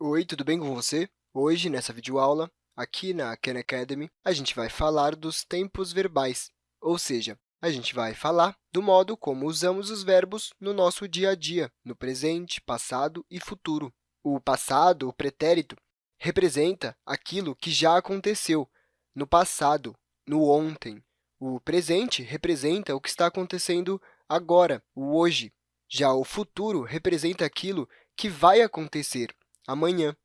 Oi, tudo bem com você? Hoje, nessa videoaula, aqui na Khan Academy, a gente vai falar dos tempos verbais, ou seja, a gente vai falar do modo como usamos os verbos no nosso dia a dia, no presente, passado e futuro. O passado, o pretérito, representa aquilo que já aconteceu no passado, no ontem. O presente representa o que está acontecendo agora, o hoje. Já o futuro representa aquilo que vai acontecer amanhã.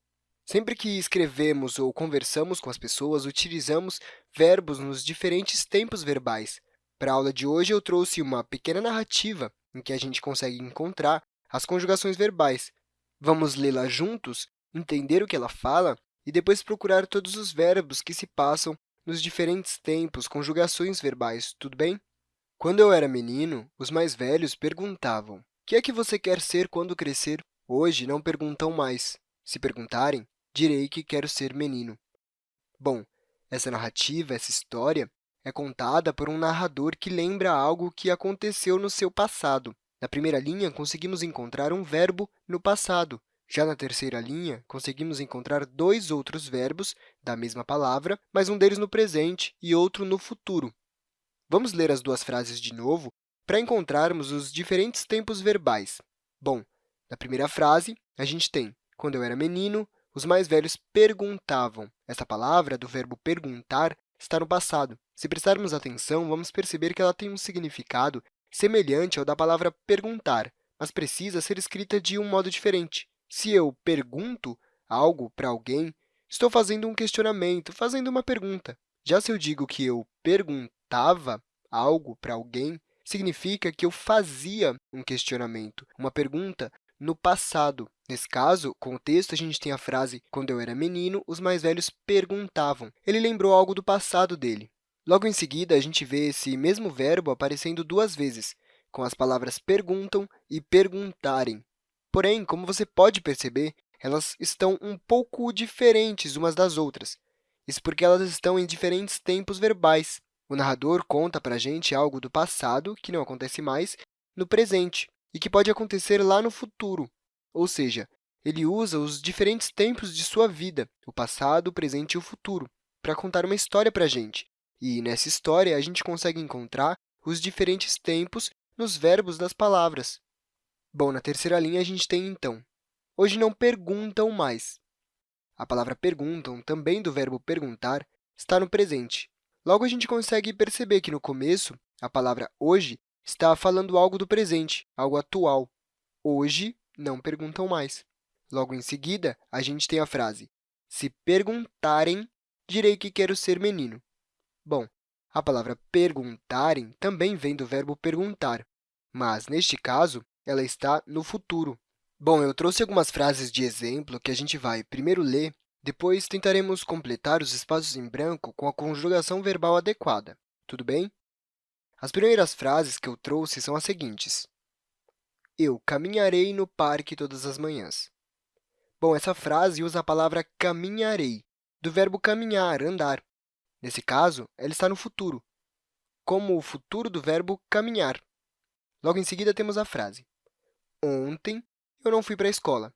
Sempre que escrevemos ou conversamos com as pessoas, utilizamos verbos nos diferentes tempos verbais. Para a aula de hoje, eu trouxe uma pequena narrativa em que a gente consegue encontrar as conjugações verbais. Vamos lê-la juntos, entender o que ela fala e depois procurar todos os verbos que se passam nos diferentes tempos, conjugações verbais, tudo bem? Quando eu era menino, os mais velhos perguntavam, o que é que você quer ser quando crescer? Hoje, não perguntam mais. Se perguntarem, direi que quero ser menino. Bom, essa narrativa, essa história, é contada por um narrador que lembra algo que aconteceu no seu passado. Na primeira linha, conseguimos encontrar um verbo no passado. Já na terceira linha, conseguimos encontrar dois outros verbos da mesma palavra, mas um deles no presente e outro no futuro. Vamos ler as duas frases de novo para encontrarmos os diferentes tempos verbais. Bom, na primeira frase, a gente tem quando eu era menino, os mais velhos perguntavam. Essa palavra, do verbo perguntar, está no passado. Se prestarmos atenção, vamos perceber que ela tem um significado semelhante ao da palavra perguntar, mas precisa ser escrita de um modo diferente. Se eu pergunto algo para alguém, estou fazendo um questionamento, fazendo uma pergunta. Já se eu digo que eu perguntava algo para alguém, significa que eu fazia um questionamento, uma pergunta no passado. Nesse caso, com o texto, a gente tem a frase quando eu era menino, os mais velhos perguntavam. Ele lembrou algo do passado dele. Logo em seguida, a gente vê esse mesmo verbo aparecendo duas vezes, com as palavras perguntam e perguntarem. Porém, como você pode perceber, elas estão um pouco diferentes umas das outras. Isso porque elas estão em diferentes tempos verbais. O narrador conta para a gente algo do passado, que não acontece mais, no presente e que pode acontecer lá no futuro, ou seja, ele usa os diferentes tempos de sua vida, o passado, o presente e o futuro, para contar uma história para a gente. E, nessa história, a gente consegue encontrar os diferentes tempos nos verbos das palavras. Bom, na terceira linha, a gente tem, então, hoje não perguntam mais. A palavra perguntam, também do verbo perguntar, está no presente. Logo, a gente consegue perceber que, no começo, a palavra hoje está falando algo do presente, algo atual. Hoje, não perguntam mais. Logo em seguida, a gente tem a frase se perguntarem, direi que quero ser menino. Bom, a palavra perguntarem também vem do verbo perguntar, mas, neste caso, ela está no futuro. Bom, eu trouxe algumas frases de exemplo que a gente vai primeiro ler, depois tentaremos completar os espaços em branco com a conjugação verbal adequada. Tudo bem? As primeiras frases que eu trouxe são as seguintes. Eu caminharei no parque todas as manhãs. Bom, essa frase usa a palavra caminharei, do verbo caminhar, andar. Nesse caso, ela está no futuro, como o futuro do verbo caminhar. Logo em seguida, temos a frase Ontem eu não fui para a escola.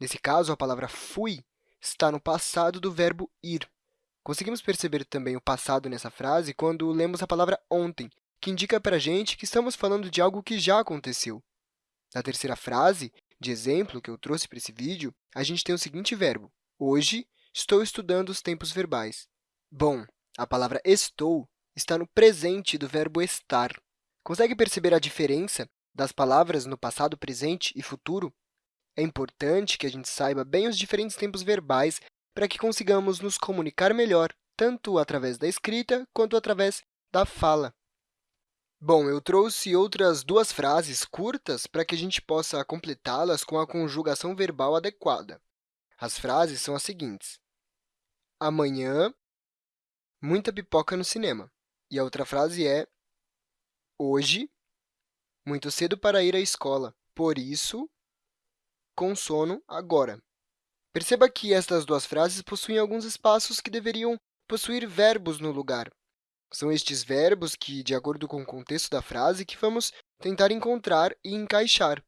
Nesse caso, a palavra fui está no passado do verbo ir. Conseguimos perceber também o passado nessa frase quando lemos a palavra ontem, que indica para a gente que estamos falando de algo que já aconteceu. Na terceira frase de exemplo que eu trouxe para esse vídeo, a gente tem o seguinte verbo. Hoje, estou estudando os tempos verbais. Bom, a palavra estou está no presente do verbo estar. Consegue perceber a diferença das palavras no passado, presente e futuro? É importante que a gente saiba bem os diferentes tempos verbais para que consigamos nos comunicar melhor, tanto através da escrita quanto através da fala. Bom, eu trouxe outras duas frases curtas para que a gente possa completá-las com a conjugação verbal adequada. As frases são as seguintes. Amanhã, muita pipoca no cinema. E a outra frase é Hoje, muito cedo para ir à escola. Por isso, com sono agora. Perceba que estas duas frases possuem alguns espaços que deveriam possuir verbos no lugar. São estes verbos que, de acordo com o contexto da frase, que vamos tentar encontrar e encaixar.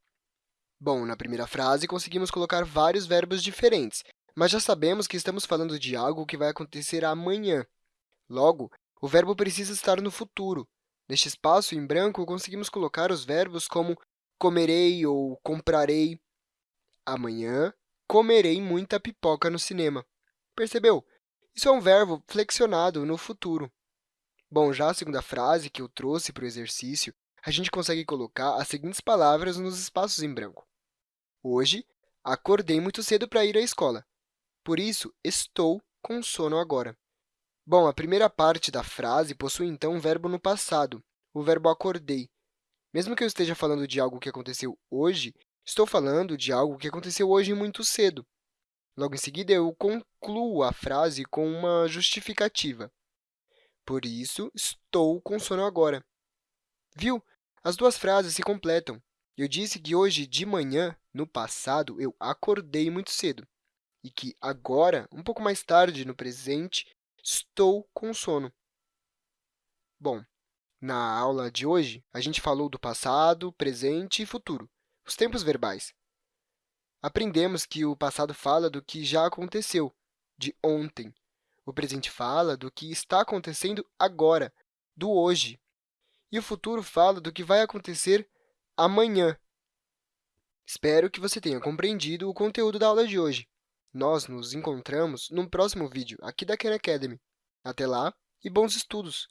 Bom, na primeira frase, conseguimos colocar vários verbos diferentes, mas já sabemos que estamos falando de algo que vai acontecer amanhã. Logo, o verbo precisa estar no futuro. Neste espaço em branco, conseguimos colocar os verbos como comerei ou comprarei. Amanhã, comerei muita pipoca no cinema. Percebeu? Isso é um verbo flexionado no futuro. Bom, já a segunda frase que eu trouxe para o exercício, a gente consegue colocar as seguintes palavras nos espaços em branco. Hoje, acordei muito cedo para ir à escola. Por isso, estou com sono agora. Bom, a primeira parte da frase possui, então, um verbo no passado, o verbo acordei. Mesmo que eu esteja falando de algo que aconteceu hoje, estou falando de algo que aconteceu hoje muito cedo. Logo em seguida, eu concluo a frase com uma justificativa. Por isso, estou com sono agora. Viu? As duas frases se completam. Eu disse que hoje de manhã, no passado, eu acordei muito cedo e que agora, um pouco mais tarde, no presente, estou com sono. Bom, na aula de hoje, a gente falou do passado, presente e futuro, os tempos verbais. Aprendemos que o passado fala do que já aconteceu, de ontem. O presente fala do que está acontecendo agora, do hoje. E o futuro fala do que vai acontecer amanhã. Espero que você tenha compreendido o conteúdo da aula de hoje. Nós nos encontramos no próximo vídeo aqui da Khan Academy. Até lá e bons estudos!